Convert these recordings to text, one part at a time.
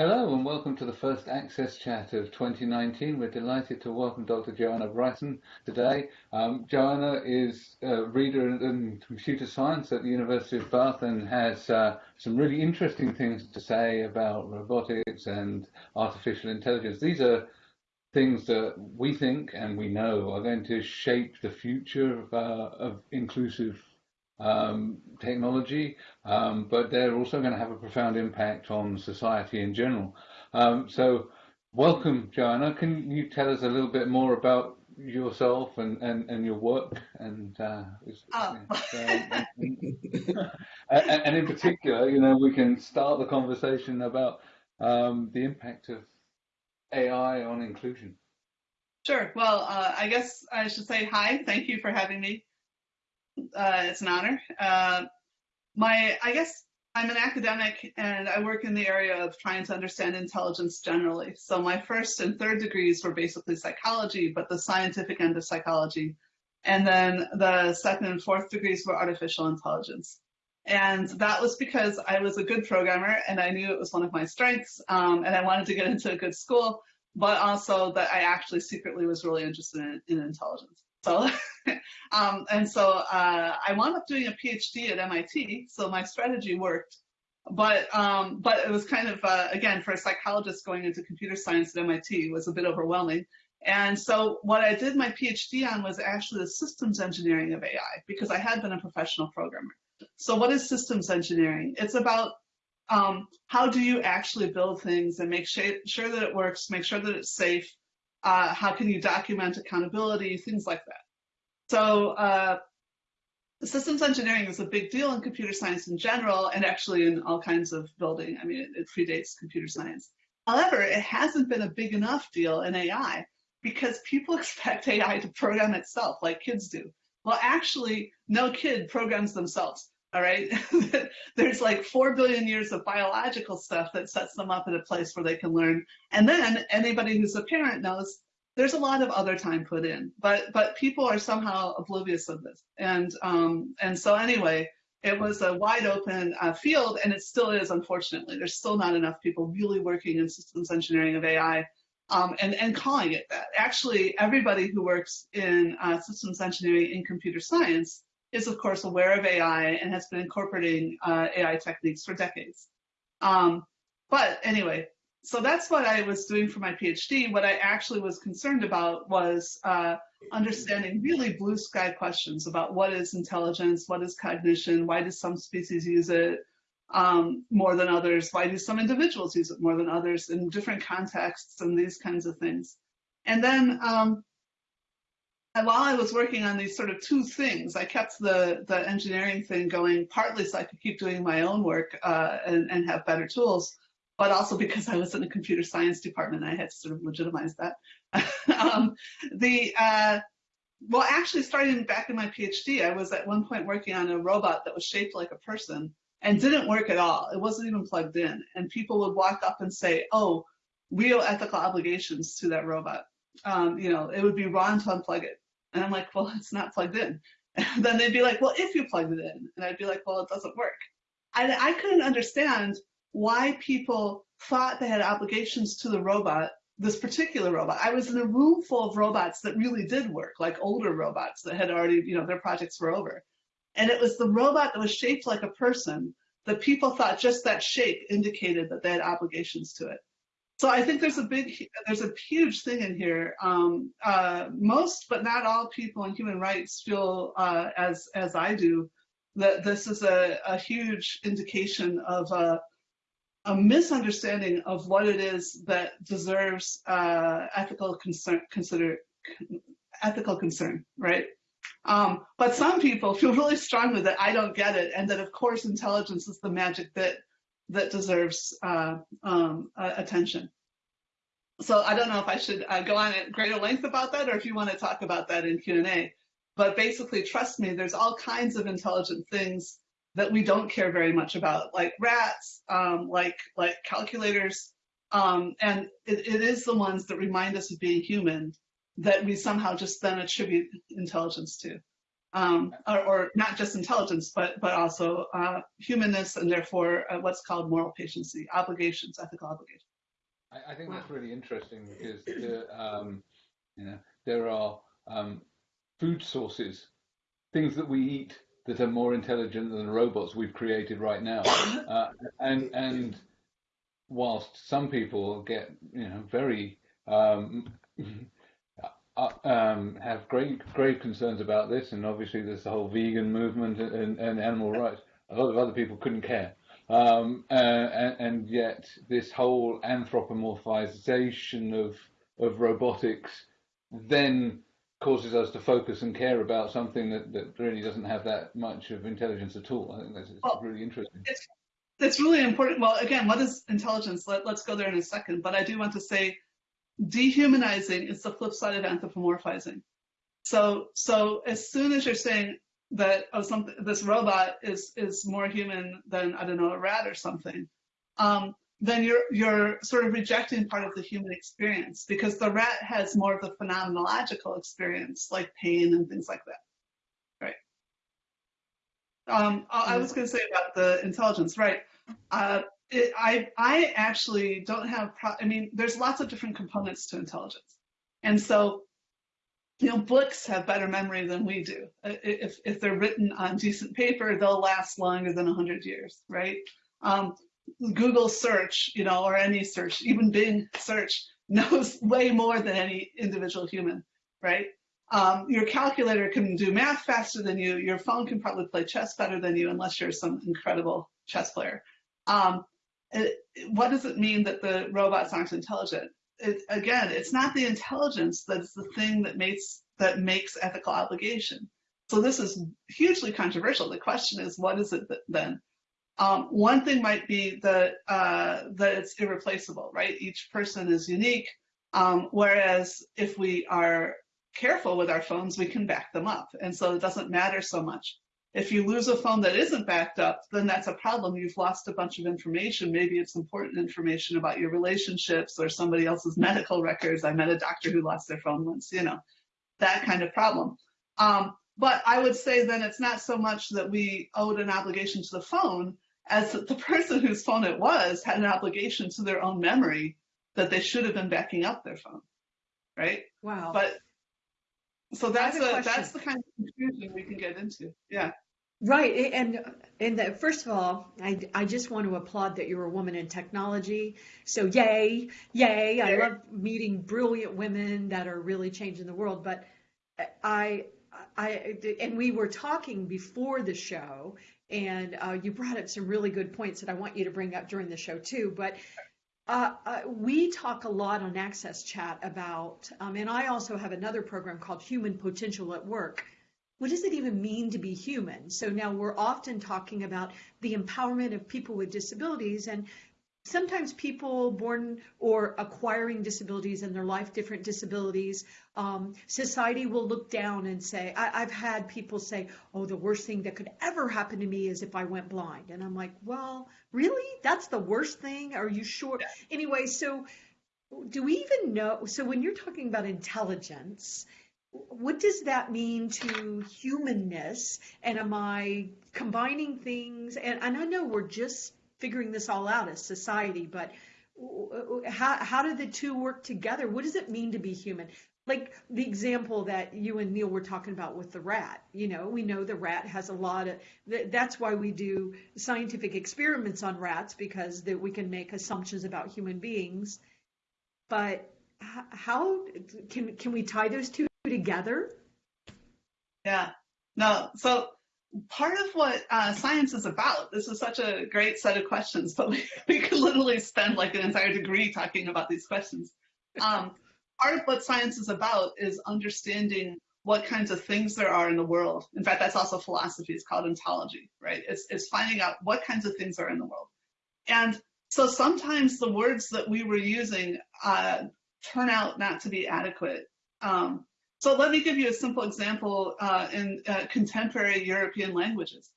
Hello and welcome to the first Access Chat of 2019. We're delighted to welcome Dr. Joanna Bryson today. Um, Joanna is a reader in computer science at the University of Bath and has uh, some really interesting things to say about robotics and artificial intelligence. These are things that we think and we know are going to shape the future of, uh, of inclusive um, technology, um, but they're also going to have a profound impact on society in general. Um, so, welcome, Joanna. Can you tell us a little bit more about yourself and, and, and your work and, uh, oh. and, and, in particular, you know, we can start the conversation about um, the impact of AI on inclusion. Sure. Well, uh, I guess I should say hi. Thank you for having me. Uh, it's an honor. Uh, my, I guess I'm an academic and I work in the area of trying to understand intelligence generally. So my first and third degrees were basically psychology, but the scientific end of psychology. And then the second and fourth degrees were artificial intelligence. And that was because I was a good programmer and I knew it was one of my strengths um, and I wanted to get into a good school, but also that I actually secretly was really interested in, in intelligence. So, um, and so uh, I wound up doing a PhD at MIT. So my strategy worked, but um, but it was kind of uh, again for a psychologist going into computer science at MIT was a bit overwhelming. And so what I did my PhD on was actually the systems engineering of AI because I had been a professional programmer. So what is systems engineering? It's about um, how do you actually build things and make sure that it works, make sure that it's safe, uh, how can you document accountability, things like that. So uh, systems engineering is a big deal in computer science in general, and actually in all kinds of building. I mean, it, it predates computer science. However, it hasn't been a big enough deal in AI because people expect AI to program itself like kids do. Well, actually, no kid programs themselves. All right. There's like 4 billion years of biological stuff that sets them up at a place where they can learn. And then anybody who's a parent knows there's a lot of other time put in, but but people are somehow oblivious of this. And um, and so anyway, it was a wide open uh, field, and it still is. Unfortunately, there's still not enough people really working in systems engineering of AI, um, and and calling it that. Actually, everybody who works in uh, systems engineering in computer science is of course aware of AI and has been incorporating uh, AI techniques for decades. Um, but anyway, so that's what I was doing for my PhD. What I actually was concerned about was uh, understanding really blue sky questions about what is intelligence, what is cognition, why do some species use it um, more than others, why do some individuals use it more than others in different contexts and these kinds of things. And then um, while I was working on these sort of two things, I kept the, the engineering thing going partly so I could keep doing my own work uh, and, and have better tools, but also because I was in the computer science department, I had to sort of legitimize that. um, the uh, well, actually, starting back in my PhD, I was at one point working on a robot that was shaped like a person and didn't work at all. It wasn't even plugged in, and people would walk up and say, "Oh, real ethical obligations to that robot." Um, you know, it would be wrong to unplug it. And I'm like, well, it's not plugged in. And then they'd be like, well, if you plugged it in. And I'd be like, well, it doesn't work. And I couldn't understand why people thought they had obligations to the robot, this particular robot. I was in a room full of robots that really did work, like older robots that had already, you know, their projects were over. And it was the robot that was shaped like a person that people thought just that shape indicated that they had obligations to it. So I think there's a big, there's a huge thing in here. Um, uh, most, but not all people in human rights feel uh, as as I do that this is a, a huge indication of a, a, misunderstanding of what it is that deserves uh, ethical concern, consider ethical concern, right? Um, but some people feel really strongly that I don't get it, and that of course intelligence is the magic bit that deserves uh, um, attention. So I don't know if I should uh, go on at greater length about that or if you want to talk about that in Q&A. But basically, trust me, there's all kinds of intelligent things that we don't care very much about, like rats, um, like like calculators, um, and it, it is the ones that remind us of being human that we somehow just then attribute intelligence to um, or, or, not just intelligence, but but also uh, humanness, and therefore uh, what's called moral patiency, obligations, ethical obligations. I, I think wow. that's really interesting because the, um, you know there are um, food sources, things that we eat that are more intelligent than the robots we've created right now, uh, and and whilst some people get you know very um, uh, um, have great grave concerns about this, and obviously there's the whole vegan movement and, and animal rights. A lot of other people couldn't care, um, uh, and, and, yet this whole anthropomorphization of of robotics then causes us to focus and care about something that, that really doesn't have that much of intelligence at all. I think that's well, really interesting. It's, it's really important. Well, again, what is intelligence? Let, let's go there in a second. But I do want to say dehumanizing is the flip side of anthropomorphizing. So, so as soon as you're saying that oh, something, this robot is is more human than I don't know a rat or something, um, then you're you're sort of rejecting part of the human experience because the rat has more of the phenomenological experience, like pain and things like that, right? Um, I was going to say about the intelligence, right? Uh, it, I I actually don't have. I mean, there's lots of different components to intelligence, and so you know, books have better memory than we do. If if they're written on decent paper, they'll last longer than hundred years, right? Um, Google search, you know, or any search, even Bing search, knows way more than any individual human, right? Um, your calculator can do math faster than you. Your phone can probably play chess better than you, unless you're some incredible chess player. Um, it, what does it mean that the robots aren't intelligent? It, again, it's not the intelligence that's the thing that makes that makes ethical obligation. So this is hugely controversial. The question is, what is it then? Um, one thing might be that uh, that it's irreplaceable, right? Each person is unique. Um, whereas if we are careful with our phones, we can back them up, and so it doesn't matter so much. If you lose a phone that isn't backed up, then that's a problem. You've lost a bunch of information. Maybe it's important information about your relationships or somebody else's medical records. I met a doctor who lost their phone once, you know, that kind of problem. Um, but I would say then it's not so much that we owed an obligation to the phone as that the person whose phone it was had an obligation to their own memory that they should have been backing up their phone. Right? Wow. But so that's a, that's the kind of confusion we can get into. Yeah. Right, and and the, first of all, I, I just want to applaud that you're a woman in technology. So yay, yay! I love meeting brilliant women that are really changing the world. But I, I, and we were talking before the show, and uh, you brought up some really good points that I want you to bring up during the show too. But uh, uh, we talk a lot on Access Chat about, um, and I also have another program called Human Potential at Work. What does it even mean to be human? So now we're often talking about the empowerment of people with disabilities, and sometimes people born or acquiring disabilities in their life, different disabilities, um, society will look down and say, I, have had people say, oh, the worst thing that could ever happen to me is if I went blind. And I'm like, well, really? That's the worst thing? Are you sure? Yeah. Anyway, so do we even know? So when you're talking about intelligence, what does that mean to humanness? And am I combining things? And, and I know we're just figuring this all out as society, but how, how do the two work together? What does it mean to be human? Like the example that you and Neil were talking about with the rat. You know, we know the rat has a lot of. That's why we do scientific experiments on rats because that we can make assumptions about human beings. But how can can we tie those two together? Yeah. No. So part of what uh, science is about. This is such a great set of questions, but we, we could literally spend like an entire degree talking about these questions. Um, part of what science is about is understanding what kinds of things there are in the world. In fact, that's also philosophy. It's called ontology, right? It's, it's finding out what kinds of things are in the world. And so sometimes the words that we were using uh, turn out not to be adequate. Um, so let me give you a simple example uh, in uh, contemporary European languages.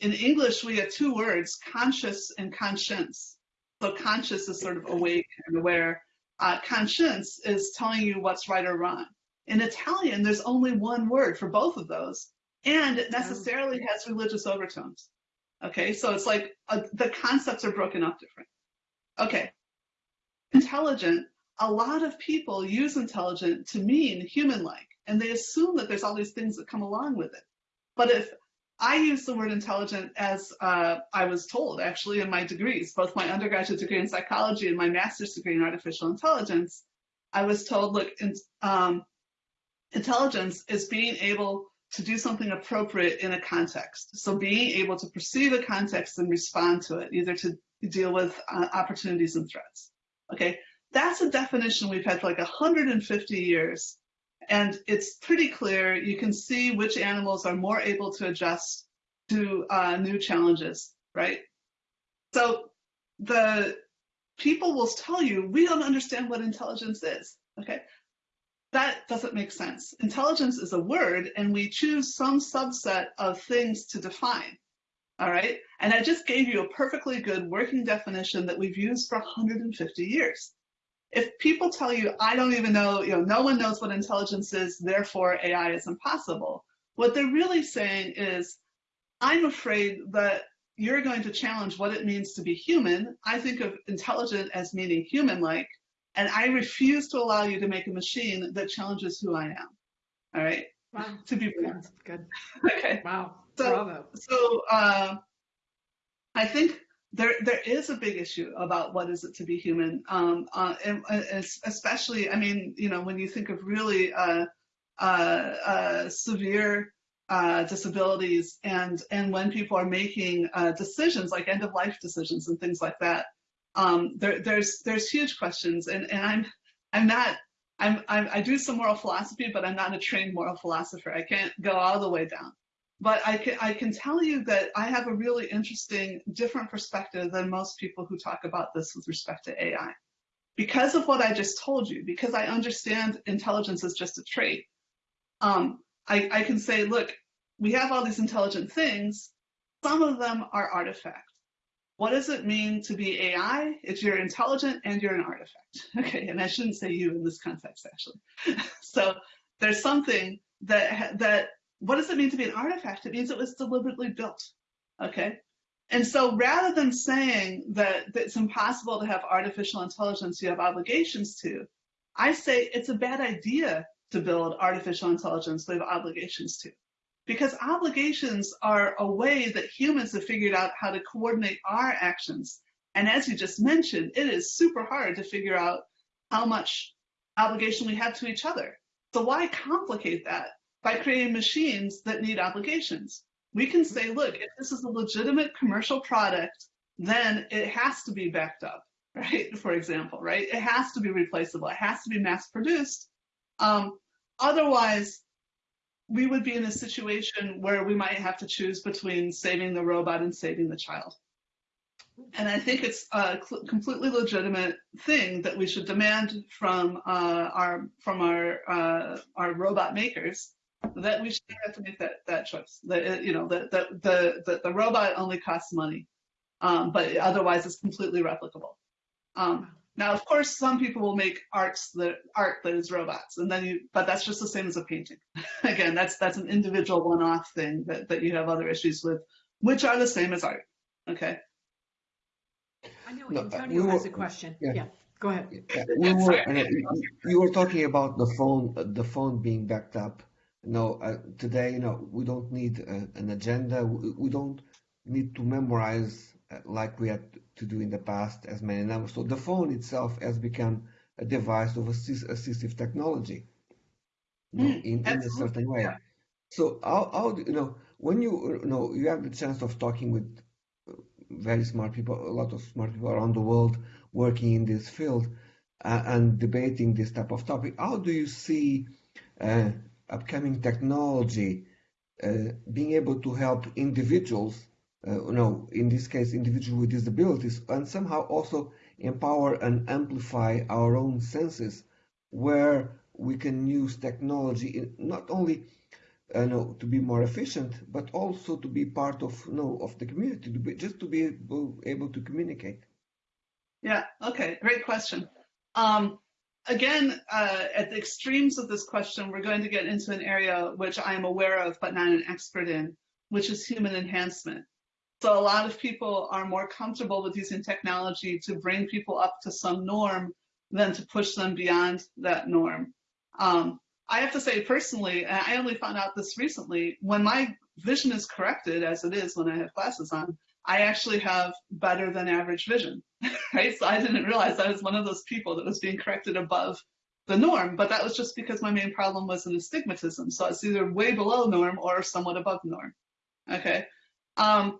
In English, we have two words, conscious and conscience. So conscious is sort of awake and aware. Uh, conscience is telling you what's right or wrong. In Italian, there's only one word for both of those, and it necessarily has religious overtones. Okay, so it's like uh, the concepts are broken up different. Okay, intelligent, a lot of people use intelligent to mean human-like, and they assume that there's all these things that come along with it. But if I use the word intelligent as uh, I was told actually in my degrees, both my undergraduate degree in psychology and my master's degree in artificial intelligence. I was told, look, in, um, intelligence is being able to do something appropriate in a context. So being able to perceive a context and respond to it, either to deal with uh, opportunities and threats. Okay, that's a definition we've had for like 150 years. And it's pretty clear. You can see which animals are more able to adjust to uh, new challenges, right? So the people will tell you, we don't understand what intelligence is. Okay, that doesn't make sense. Intelligence is a word, and we choose some subset of things to define. All right. And I just gave you a perfectly good working definition that we've used for 150 years. If people tell you, I don't even know, you know, no one knows what intelligence is, therefore AI is impossible, what they're really saying is, I'm afraid that you're going to challenge what it means to be human. I think of intelligent as meaning human like, and I refuse to allow you to make a machine that challenges who I am. All right. Wow. To be Good. Good. okay. Wow. So- Bravo. So uh, I think there there is a big issue about what is it to be human, um, uh, and, and especially I mean you know when you think of really uh, uh, uh, severe uh, disabilities and and when people are making uh, decisions like end of life decisions and things like that, um, there there's there's huge questions and and I'm I'm not. I'm, I'm, I do some moral philosophy, but I'm not a trained moral philosopher. I can't go all the way down but I can, I can tell you that I have a really interesting, different perspective than most people who talk about this with respect to AI. Because of what I just told you, because I understand intelligence is just a trait, um, I, I can say, look, we have all these intelligent things. Some of them are artifacts. What does it mean to be AI? If you're intelligent and you're an artifact. Okay, and I shouldn't say you in this context, actually. so there's something that that what does it mean to be an artifact? It means it was deliberately built. Okay. And so rather than saying that, that it's impossible to have artificial intelligence you have obligations to, I say it's a bad idea to build artificial intelligence we have obligations to. Because obligations are a way that humans have figured out how to coordinate our actions. And as you just mentioned, it is super hard to figure out how much obligation we have to each other. So why complicate that by creating machines that need applications. We can say, look, if this is a legitimate commercial product, then it has to be backed up, right? For example, right? It has to be replaceable. It has to be mass produced. Um, otherwise, we would be in a situation where we might have to choose between saving the robot and saving the child. And I think it's a completely legitimate thing that we should demand from uh, our from our uh, our robot makers that we should have to make that that choice. That you know that the, the the the robot only costs money, um, but otherwise it's completely replicable. Um, now, of course, some people will make arts that art that is robots, and then you, but that's just the same as a painting. Again, that's that's an individual one-off thing that that you have other issues with, which are the same as art. Okay. I know No, Antonio we has a question. yeah. Yeah, go ahead. Yeah, we were, uh, you- you were talking about the phone, uh, the phone being backed up. No, uh, today, you know, we don't need uh, an agenda. We, we don't need to memorize uh, like we had to do in the past as many numbers. So the phone itself has become a device of assist, assistive technology, you know, Mm, in, in a certain way. yeah. So how, how do, you know, when you, you know, you have the chance of talking with uh, very smart people, a lot of smart people around the world working in this field uh, and debating this type of topic. How do you see uh, upcoming technology uh, being able to help individuals, uh, you in this case, individuals with disabilities, and somehow also empower and amplify our own senses, where we can use technology in, not only uh, know, to be more efficient, but also to be part of, you know, of the community, to be, just to be able, able to communicate. Yeah. Okay. Great question. Um, again, uh, at the extremes of this question, we're going to get into an area which I am aware of but not an expert in, which is human enhancement. So a lot of people are more comfortable with using technology to bring people up to some norm than to push them beyond that norm. Um, I have to say personally, and I only found out this recently, when my vision is corrected, as it is when I have glasses on, I actually have better than average vision, right? So I didn't realize I was one of those people that was being corrected above the norm, but that was just because my main problem was an astigmatism. So it's either way below norm or somewhat above norm. Okay. Um,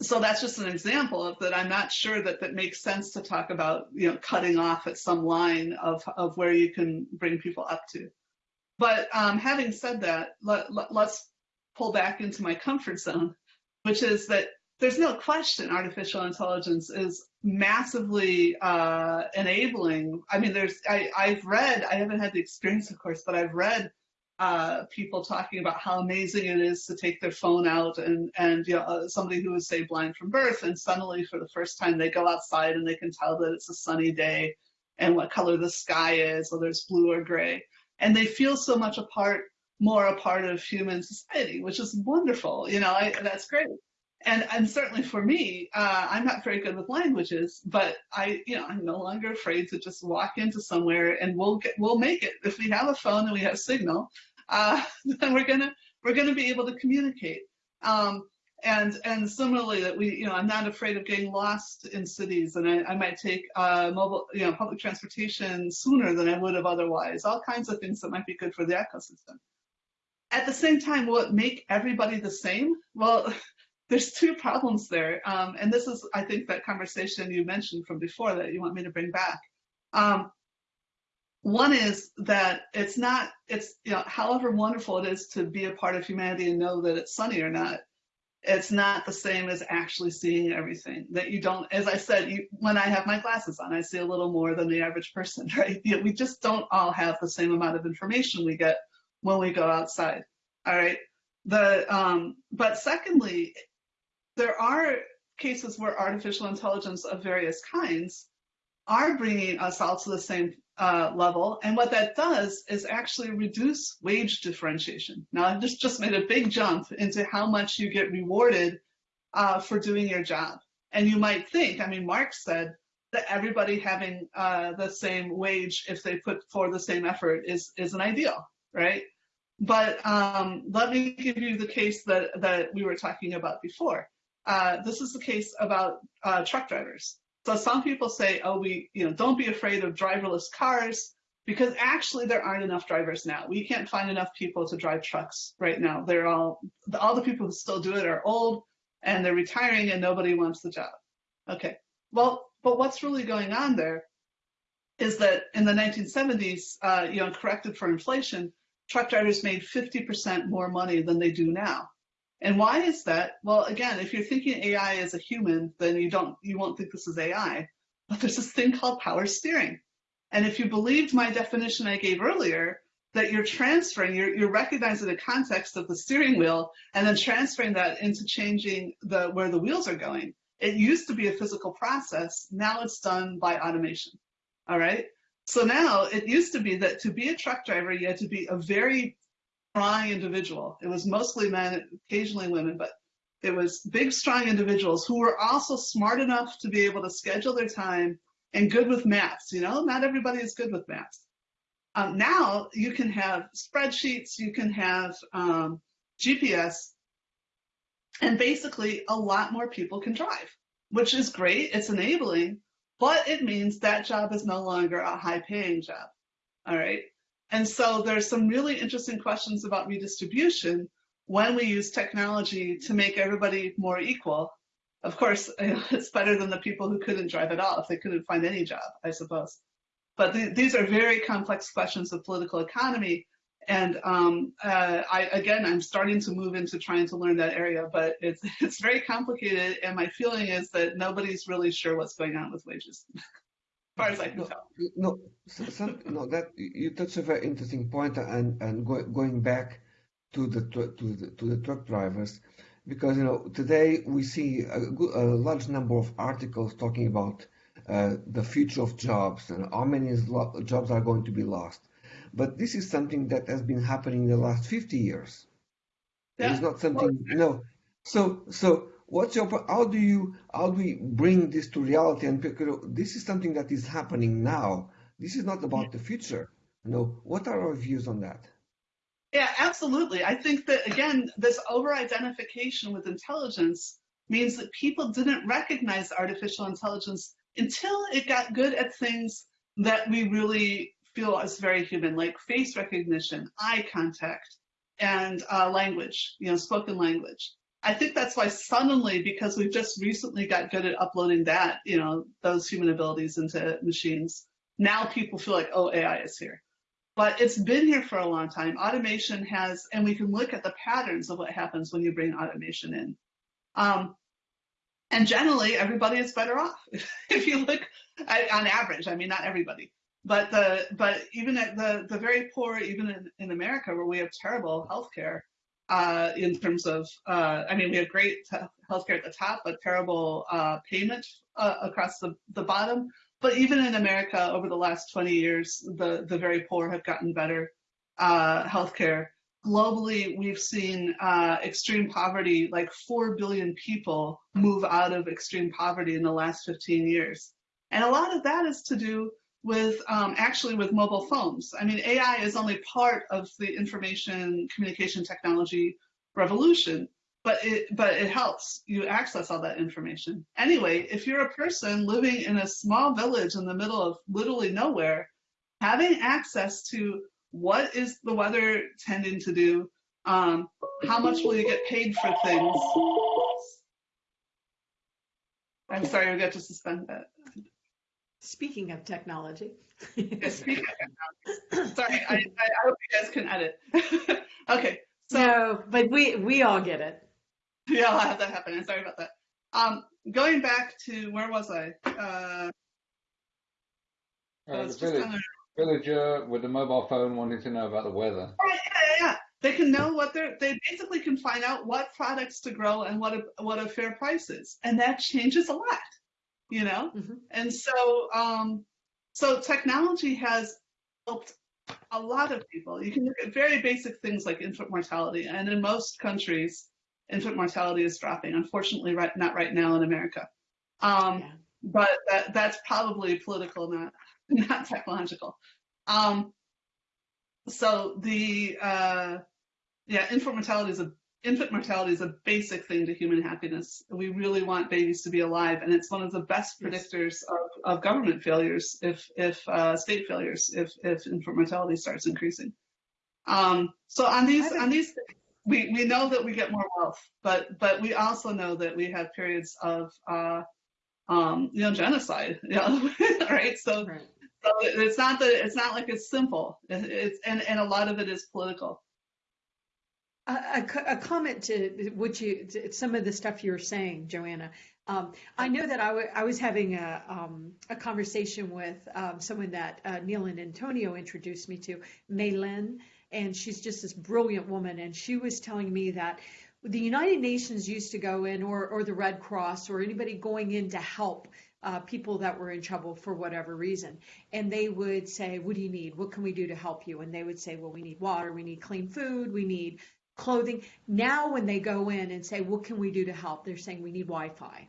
so that's just an example of that. I'm not sure that that makes sense to talk about, you know, cutting off at some line of, of where you can bring people up to. But um, having said that, let, let, let's pull back into my comfort zone, which is that there's no question artificial intelligence is massively uh, enabling. I mean, there's I, I've read, I haven't had the experience, of course, but I've read uh, people talking about how amazing it is to take their phone out and and you know uh, somebody who is say blind from birth and suddenly for the first time they go outside and they can tell that it's a sunny day and what color the sky is, whether it's blue or gray, and they feel so much a part, more a part of human society, which is wonderful. You know, I, that's great and and certainly for me, uh, I'm not very good with languages, but I, you know, I'm no longer afraid to just walk into somewhere and we'll get we'll make it if we have a phone and we have signal. Uh, then we're gonna we're gonna be able to communicate. Um, and and similarly that we you know I'm not afraid of getting lost in cities and I, I might take uh, mobile you know public transportation sooner than I would have otherwise. All kinds of things that might be good for the ecosystem. At the same time, will it make everybody the same? Well, there's two problems there. Um, and this is, I think, that conversation you mentioned from before that you want me to bring back. Um, one is that it's not, it's, you know, however wonderful it is to be a part of humanity and know that it's sunny or not, it's not the same as actually seeing everything. That you don't, as I said, you, when I have my glasses on, I see a little more than the average person, right? You know, we just don't all have the same amount of information we get when we go outside. All right. The um, but secondly, there are cases where artificial intelligence of various kinds are bringing us all to the same uh, level. And what that does is actually reduce wage differentiation. Now, I just, just made a big jump into how much you get rewarded uh, for doing your job. And you might think, I mean, Marx said that everybody having uh, the same wage if they put for the same effort is, is an ideal, right? But um, let me give you the case that, that we were talking about before. Uh, this is the case about uh, truck drivers. So some people say, oh, we, you know, don't be afraid of driverless cars because actually there aren't enough drivers now. We can't find enough people to drive trucks right now. They're all, all the people who still do it are old and they're retiring and nobody wants the job. Okay. Well, but what's really going on there is that in the 1970s, uh, you know, corrected for inflation, truck drivers made 50% more money than they do now. And why is that? Well, again, if you're thinking AI as a human, then you don't you won't think this is AI. But there's this thing called power steering. And if you believed my definition I gave earlier, that you're transferring, you're, you're recognizing the context of the steering wheel and then transferring that into changing the where the wheels are going. It used to be a physical process. Now it's done by automation. All right. So now it used to be that to be a truck driver, you had to be a very strong individual. It was mostly men, occasionally women, but it was big, strong individuals who were also smart enough to be able to schedule their time and good with maths. You know, not everybody is good with maths. Um, now you can have spreadsheets, you can have um, GPS, and basically a lot more people can drive, which is great. It's enabling, but it means that job is no longer a high paying job. All right. And so there's some really interesting questions about redistribution when we use technology to make everybody more equal. Of course, it's better than the people who couldn't drive at all if they couldn't find any job, I suppose. But th these are very complex questions of political economy. And um, uh, I, again, I'm starting to move into trying to learn that area, but it's, it's very complicated. And my feeling is that nobody's really sure what's going on with wages. far as I can No, tell. no, some, no, that you touch a very interesting point, and and go, going back to the to the to the truck drivers, because you know today we see a, a large number of articles talking about uh, the future of jobs and how many jobs are going to be lost. But this is something that has been happening in the last 50 years. Yeah. is not something, no. So, so what's your how do you how do we bring this to reality? And this is something that is happening now. This is not about the future. You know, what are our views on that? Yeah, absolutely. I think that again, this over-identification with intelligence means that people didn't recognize artificial intelligence until it got good at things that we really feel as very human, like face recognition, eye contact, and uh, language, you know, spoken language. I think that's why suddenly, because we've just recently got good at uploading that, you know, those human abilities into machines, now people feel like, oh, AI is here. But it's been here for a long time. Automation has, and we can look at the patterns of what happens when you bring automation in. Um, and generally, everybody is better off. if you look on average, I mean, not everybody, but the but even at the the very poor, even in, in America, where we have terrible healthcare, uh, in terms of, uh, I mean, we have great healthcare at the top, but terrible uh, payment uh, across the, the bottom. But even in America, over the last 20 years, the, the very poor have gotten better uh, healthcare. Globally, we've seen uh, extreme poverty, like 4 billion people move out of extreme poverty in the last 15 years. And a lot of that is to do with um, actually with mobile phones. I mean, AI is only part of the information communication technology revolution, but it but it helps you access all that information. Anyway, if you're a person living in a small village in the middle of literally nowhere, having access to what is the weather tending to do, um, how much will you get paid for things? I'm sorry, we got to suspend that. Speaking of technology. Yeah, speaking of technology. Sorry, I, I, I hope you guys can edit. okay, so no, but we we all get it. yeah, I'll have that happen. I'm sorry about that. Um, going back to where was I? Uh, Uh, the was just village, kinda- villager with a mobile phone wanting to know about the weather. Right, yeah, yeah, yeah. They can know what they're. They basically can find out what products to grow and what a what a fair price is, and that changes a lot. You know, Mhm. and so um, so technology has helped a lot of people. You can look at very basic things like infant mortality, and in most countries, infant mortality is dropping. Unfortunately, right not right now in America. Um, Yeah. but that that's probably political, not not technological. Um, so the uh, yeah, infant mortality is a infant mortality is a basic thing to human happiness. We really want babies to be alive, and it's one of the best predictors of, of government failures if if uh, state failures if if infant mortality starts increasing. Um, so on these on these we, we know that we get more wealth, but but we also know that we have periods of uh, um, you know genocide, you know, right? So Right. so it's not that it's not like it's simple. It- It's and and a lot of it is political. A, a comment to what you, to some of the stuff you were saying, Joanna. Um, I know that I I was having a, um, a conversation with um, someone that uh, Neil and Antonio introduced me to, Maylin, and she's just this brilliant woman. And she was telling me that the United Nations used to go in, or, or the Red Cross, or anybody going in to help uh, people that were in trouble for whatever reason. And they would say, What do you need? What can we do to help you? And they would say, Well, we need water, we need clean food, we need clothing. Now, when they go in and say, What can we do to help? They're saying, We need Wi Fi.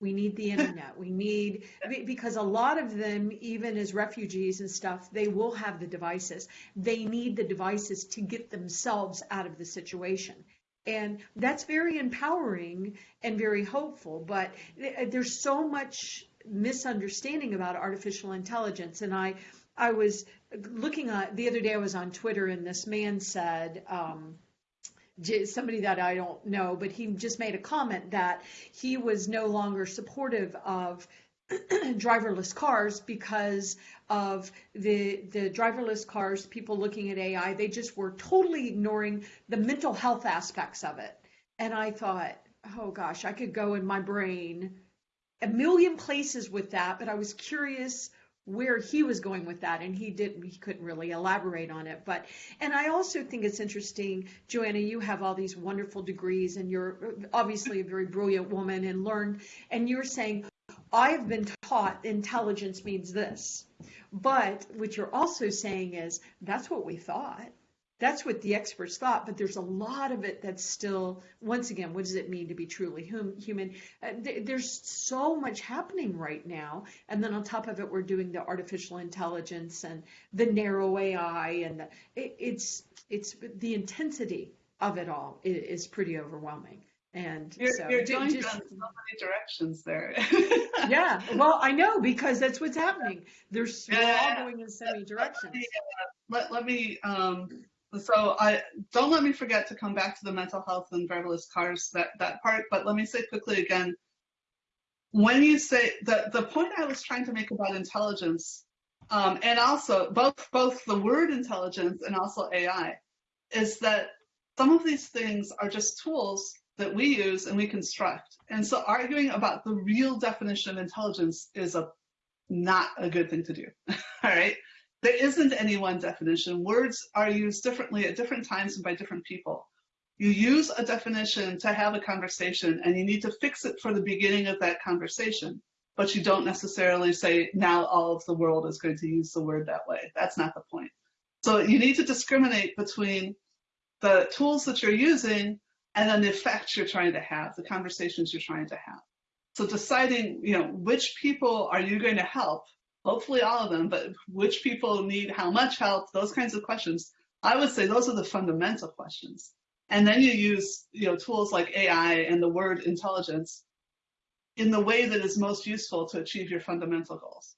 We need the internet. We need, because a lot of them, even as refugees and stuff, they will have the devices. They need the devices to get themselves out of the situation. And that's very empowering and very hopeful. But there's so much misunderstanding about artificial intelligence. And I, I was looking at the other day, I was on Twitter, and this man said, um, somebody that I don't know, but he just made a comment that he was no longer supportive of driverless cars because of the the driverless cars people looking at AI they just were totally ignoring the mental health aspects of it. And I thought oh gosh I could go in my brain a million places with that but I was curious where he was going with that and he didn't he couldn't really elaborate on it but and i also think it's interesting joanna you have all these wonderful degrees and you're obviously a very brilliant woman and learned and you're saying i've been taught intelligence means this but what you're also saying is that's what we thought that's what the experts thought, but there's a lot of it that's still, once again, what does it mean to be truly hum, human? Uh, th- there's so much happening right now. And then on top of it, we're doing the artificial intelligence and the narrow AI, and the, it, it's, it's the intensity of it all is, is pretty overwhelming. And you're, so, you're going just, so many directions there. yeah, well, I know because that's what's happening. There's we're all going in so many directions. Let me, let, let me um, so I don't let me forget to come back to the mental health and driverless cars that that part. But let me say quickly again, when you say the the point I was trying to make about intelligence, um, and also both both the word intelligence and also AI, is that some of these things are just tools that we use and we construct. And so arguing about the real definition of intelligence is a not a good thing to do. All right. There isn't any one definition. Words are used differently at different times and by different people. You use a definition to have a conversation and you need to fix it for the beginning of that conversation, but you don't necessarily say, now all of the world is going to use the word that way. That's not the point. So you need to discriminate between the tools that you're using and then the effects you're trying to have, the conversations you're trying to have. So deciding, you know, which people are you going to help hopefully all of them, but which people need how much help, those kinds of questions. I would say those are the fundamental questions. And then you use you know, tools like AI and the word intelligence in the way that is most useful to achieve your fundamental goals.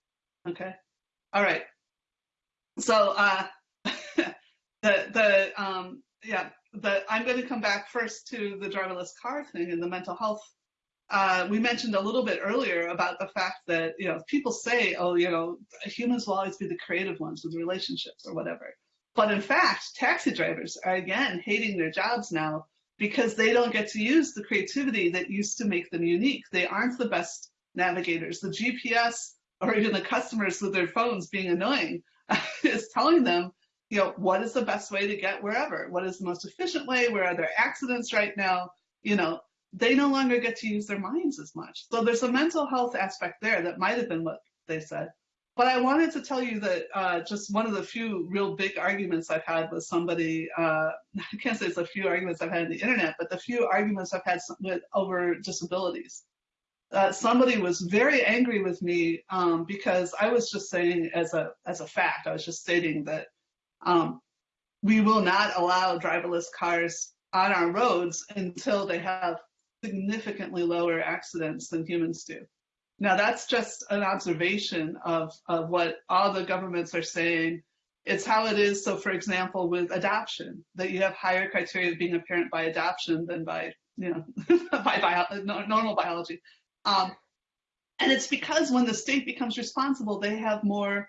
Okay? All right. So uh, the, the um, yeah, the, I'm going to come back first to the driverless car thing and the mental health uh, we mentioned a little bit earlier about the fact that you know people say, oh, you know, humans will always be the creative ones with relationships or whatever. But in fact, taxi drivers are again hating their jobs now because they don't get to use the creativity that used to make them unique. They aren't the best navigators. The GPS or even the customers with their phones being annoying is telling them, you know, what is the best way to get wherever? What is the most efficient way? Where are there accidents right now? You know, they no longer get to use their minds as much. So there's a mental health aspect there that might have been what they said. But I wanted to tell you that uh, just one of the few real big arguments I've had with somebody, uh, I can't say it's a few arguments I've had on the internet, but the few arguments I've had with over disabilities. Uh, somebody was very angry with me um, because I was just saying as a as a fact, I was just stating that um, we will not allow driverless cars on our roads until they have significantly lower accidents than humans do. Now, that's just an observation of, of what all the governments are saying. It's how it is. So, for example, with adoption, that you have higher criteria of being a parent by adoption than by, you know, by bio, normal biology. Um, and it's because when the state becomes responsible, they have more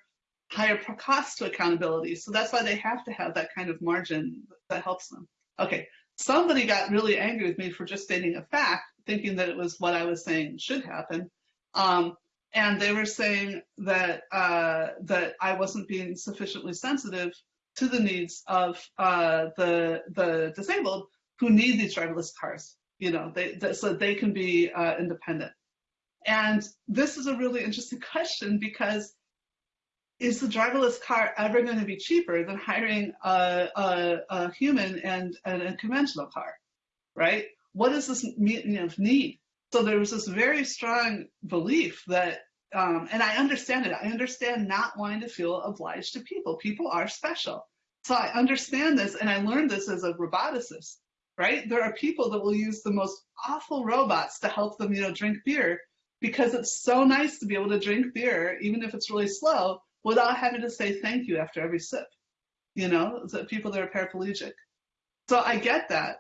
higher cost to accountability. So that's why they have to have that kind of margin that helps them. Okay, somebody got really angry with me for just stating a fact, thinking that it was what I was saying should happen. Um, and they were saying that uh, that I wasn't being sufficiently sensitive to the needs of uh, the the disabled who need these driverless cars. You know, they, they so they can be uh, independent. And this is a really interesting question because is the driverless car ever going to be cheaper than hiring a, a, a human and, and, a conventional car, right? What is this meeting of need? So there was this very strong belief that, um, and I understand it. I understand not wanting to feel obliged to people. People are special. So I understand this, and I learned this as a roboticist, right? There are people that will use the most awful robots to help them, you know, drink beer because it's so nice to be able to drink beer, even if it's really slow, without having to say thank you after every sip. You know, the people that are paraplegic. So I get that.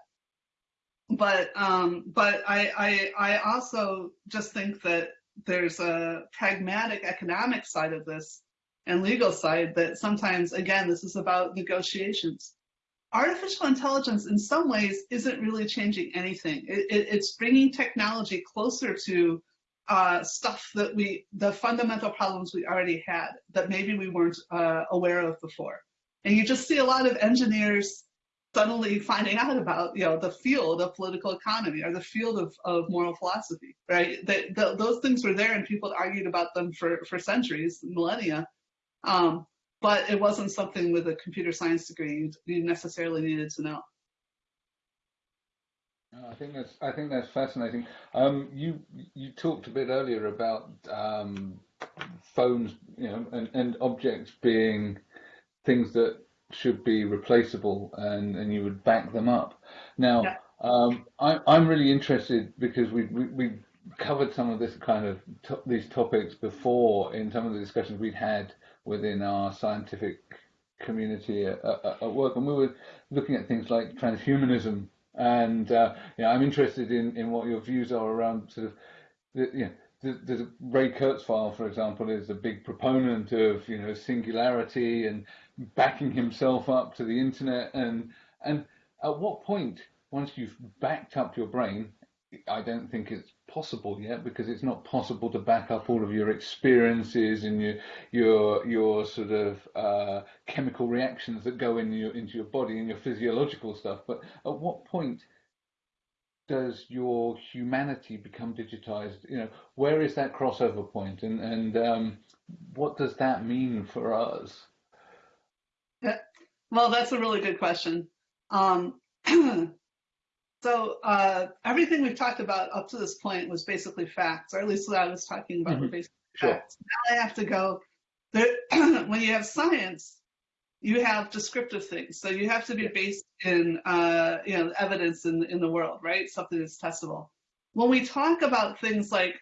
But um, but I, I I also just think that there's a pragmatic economic side of this and legal side that sometimes again this is about negotiations artificial intelligence in some ways isn't really changing anything it, it, it's bringing technology closer to uh, stuff that we, the fundamental problems we already had that maybe we weren't uh, aware of before. And you just see a lot of engineers suddenly finding out about, you know, the field of political economy or the field of, of moral philosophy, right? That those things were there and people argued about them for, for centuries, millennia. Um, but it wasn't something with a computer science degree you necessarily needed to know. I think that's I think that's fascinating. Um, you you talked a bit earlier about um, phones, you know, and, and objects being things that should be replaceable, and, and you would back them up. Now, Yeah. um, I, I'm really interested because we, we we covered some of this kind of to, these topics before in some of the discussions we'd had within our scientific community at, at, at work, and we were looking at things like transhumanism. And uh, yeah, I'm interested in, in what your views are around sort of the, you know, the, the Ray Kurzweil, for example, is a big proponent of you know singularity and backing himself up to the internet. And and at what point, once you've backed up your brain, I don't think it's possible yet because it's not possible to back up all of your experiences and your your your sort of uh, chemical reactions that go in your into your body and your physiological stuff. But at what point does your humanity become digitized? You know, where is that crossover point, and and um, what does that mean for us? Well, that's a really good question. Um, so uh, everything we've talked about up to this point was basically facts, or at least what I was talking about were Mhm. basically Sure. facts. Now I have to go. There, when you have science, you have descriptive things. So you have to be based in uh, you know evidence in in the world, right? Something that's testable. When we talk about things like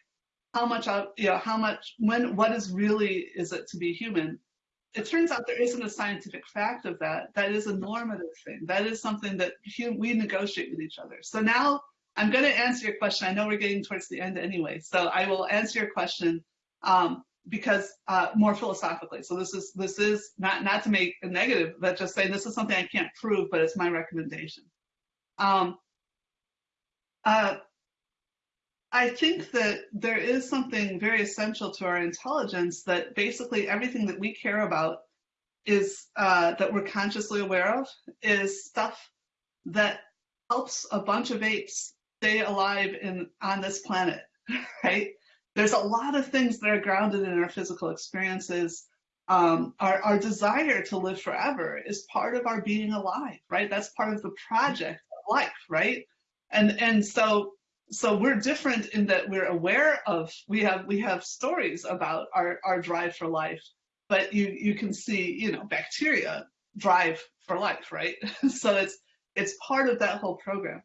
how much out, you know, how much when what is really is it to be human? It turns out there isn't a scientific fact of that. That is a normative thing. That is something that we negotiate with each other. So now I'm going to answer your question. I know we're getting towards the end anyway, so I will answer your question um, because uh, more philosophically. So this is this is not not to make a negative, but just saying this is something I can't prove, but it's my recommendation. Um, uh, I think that there is something very essential to our intelligence that basically everything that we care about is uh, that we're consciously aware of is stuff that helps a bunch of apes stay alive in on this planet, right? There's a lot of things that are grounded in our physical experiences. Um, our, our desire to live forever is part of our being alive, right? That's part of the project of life, right? And and so so we're different in that we're aware of we have we have stories about our our drive for life but you you can see you know bacteria drive for life right? So it's it's part of that whole program.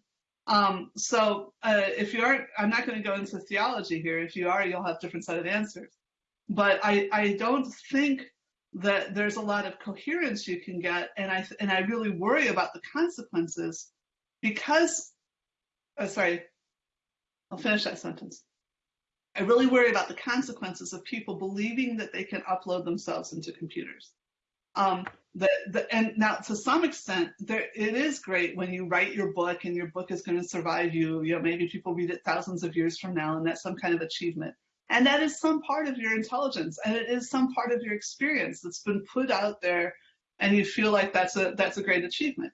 Um, so uh, if you aren't i'm not going to go into theology here. If you are you'll have different set of answers. But i i don't think that there's a lot of coherence you can get and i and i really worry about the consequences because uh, sorry I'll finish that sentence. I really worry about the consequences of people believing that they can upload themselves into computers. Um, the, the, and now, to some extent, there, it is great when you write your book and your book is going to survive you. You know, maybe people read it thousands of years from now, and that's some kind of achievement. And that is some part of your intelligence, and it is some part of your experience that's been put out there, and you feel like that's a that's a great achievement.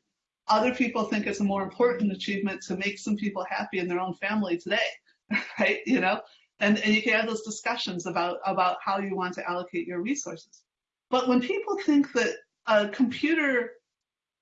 Other people think it's a more important achievement to make some people happy in their own family today, right? You know, and, and you can have those discussions about, about how you want to allocate your resources. But when people think that a computer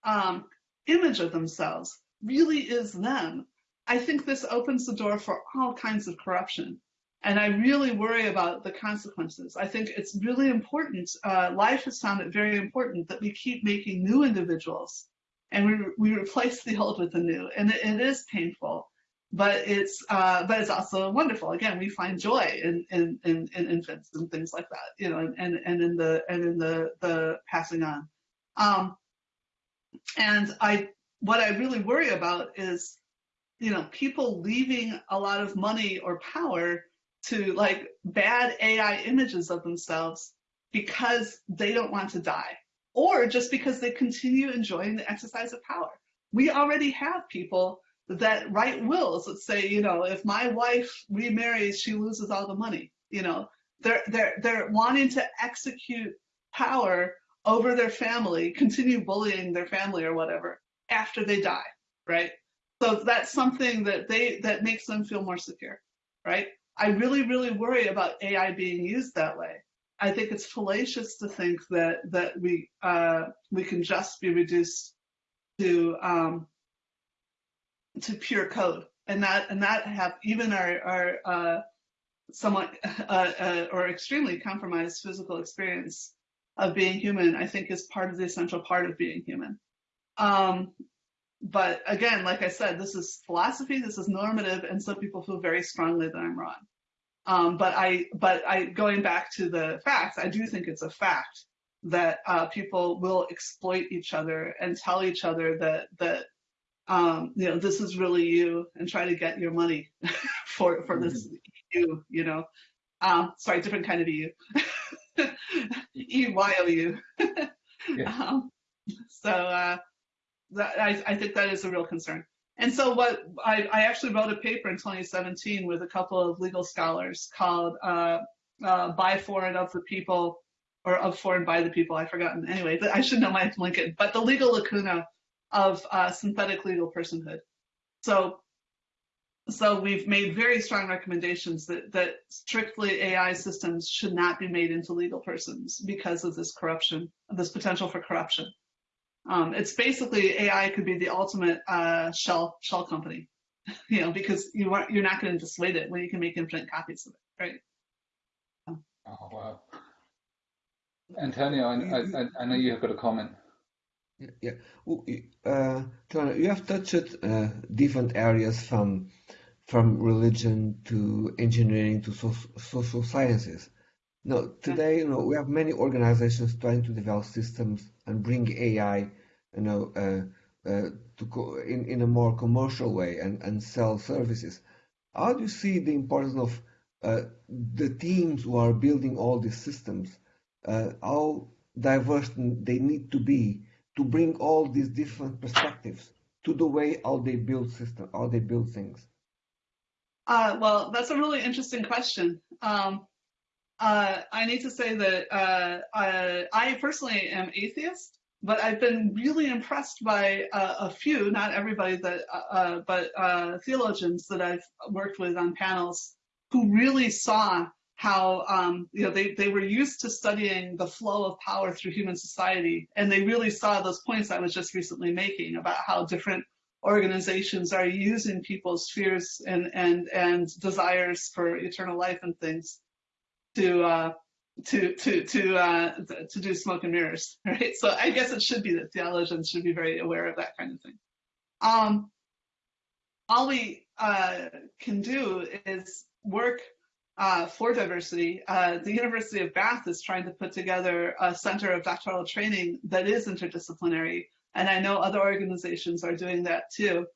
um, image of themselves really is them, I think this opens the door for all kinds of corruption. And I really worry about the consequences. I think it's really important. Uh, life has found it very important that we keep making new individuals and we, we replace the old with the new. And it, it is painful, but it's uh, but it's also wonderful. Again, we find joy in, in, in, in infants and things like that, you know, and, and, and in the and in the the passing on. Um, and I what I really worry about is, you know, people leaving a lot of money or power to like bad AI images of themselves because they don't want to die or just because they continue enjoying the exercise of power. We already have people that write wills that say, you know, if my wife remarries, she loses all the money. You know, they're they're they're wanting to execute power over their family, continue bullying their family or whatever after they die, right? So that's something that they that makes them feel more secure, right? I really, really worry about AI being used that way. I think it's fallacious to think that that we uh, we can just be reduced to um, to pure code, and that and that have even our our uh, somewhat uh, uh, or extremely compromised physical experience of being human. I think is part of the essential part of being human. Um, but again, like I said, this is philosophy, this is normative, and some people feel very strongly that I'm wrong. Um, but I, but I, going back to the facts, I do think it's a fact that uh, people will exploit each other and tell each other that that um, you know this is really you and try to get your money for for this you, you know. Um, sorry, different kind of you. E Y O U. Yeah. Um, so uh, that, I, I think that is a real concern. And so what I, I actually wrote a paper in 2017 with a couple of legal scholars called uh, uh, "By For and of the People" or "Of For and By the People." I've forgotten. Anyway, I should know my LinkedIn. But the legal lacuna of uh, synthetic legal personhood. So, so we've made very strong recommendations that that strictly AI systems should not be made into legal persons because of this corruption, this potential for corruption. Um, it's basically AI could be the ultimate uh, shell shell company, you know, because you are you're not going to dissuade it when you can make infinite copies of it, right? Oh wow. Antonio, I, I, I know you have got a comment. Yeah, yeah. Well, Uh, you have touched uh, different areas from from religion to engineering to so social sciences. Now, today, you know, we have many organizations trying to develop systems and bring AI, you know, uh, uh, to co in in a more commercial way and and sell services. How do you see the importance of uh, the teams who are building all these systems? Uh, how diverse they need to be to bring all these different perspectives to the way how they build system, how they build things. Uh, well, that's a really interesting question. Um, uh, I need to say that uh, I, I personally am atheist, but I've been really impressed by uh, a few, not everybody, that, uh, uh, but uh, theologians that I've worked with on panels who really saw how um, you know they, they were used to studying the flow of power through human society, and they really saw those points I was just recently making about how different organizations are using people's fears and and and desires for eternal life and things to uh, to to to uh, to do smoke and mirrors, right? So I guess it should be that theologians should be very aware of that kind of thing. Um, all we uh, can do is work uh, for diversity. Uh, the University of Bath is trying to put together a center of doctoral training that is interdisciplinary, and I know other organizations are doing that too.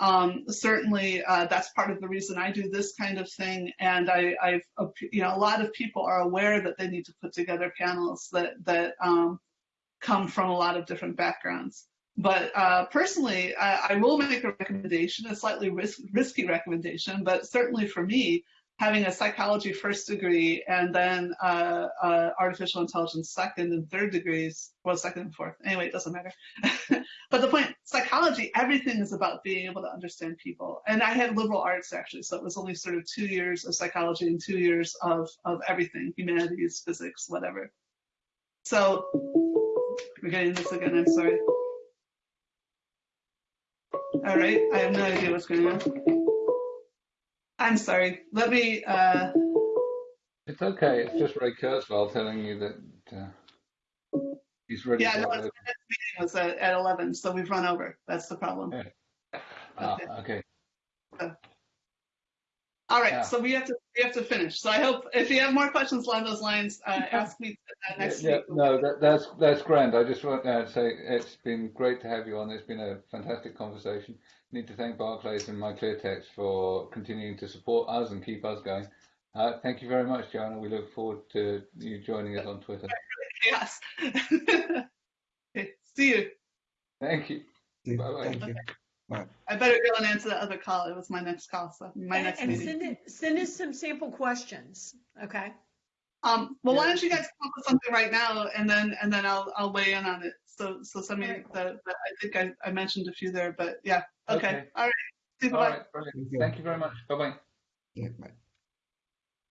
Um, certainly, uh, that's part of the reason I do this kind of thing, and I, I've, uh, you know, a lot of people are aware that they need to put together panels that that um, come from a lot of different backgrounds. But uh, personally, I, I, will make a recommendation, a slightly risk, risky recommendation, but certainly for me, having a psychology first degree and then uh, uh, artificial intelligence second and third degrees, well, second and fourth. Anyway, it doesn't matter. but the point, psychology, everything is about being able to understand people. And I had liberal arts actually, so it was only sort of two years of psychology and two years of, of everything, humanities, physics, whatever. So we're getting this again, I'm sorry. All right, I have no idea what's going on. I'm sorry. Let me. Uh... It's okay. It's just Ray Kurzweil telling you that uh, he's ready. Yeah, no, the meeting was at, at 11, so we've run over. That's the problem. Yeah. Ah, okay. So, all right, Yeah. so we have to we have to finish. So I hope if you have more questions along those lines, uh, ask me uh, next yeah, week. no, that, that's that's grand. I just want to say it's been great to have you on. It's been a fantastic conversation. Need to thank Barclays and my MyClearText for continuing to support us and keep us going. Uh, thank you very much, Joanna. We look forward to you joining us on Twitter. Yes. okay, see you. Thank you. Bye-bye. Thank you. I better go and answer that other call. It was my next call, so my And, next and meeting. send it, send us some sample questions, okay? Um, well, why don't you guys come up with something right now, and then and then I'll I'll weigh in on it. So so send me Alright. the, the I think I, I mentioned a few there, but yeah. Okay. Okay. All right. See you. All Bye. right, brilliant. Thank you. Thank you very much. Bye bye. Yeah, bye.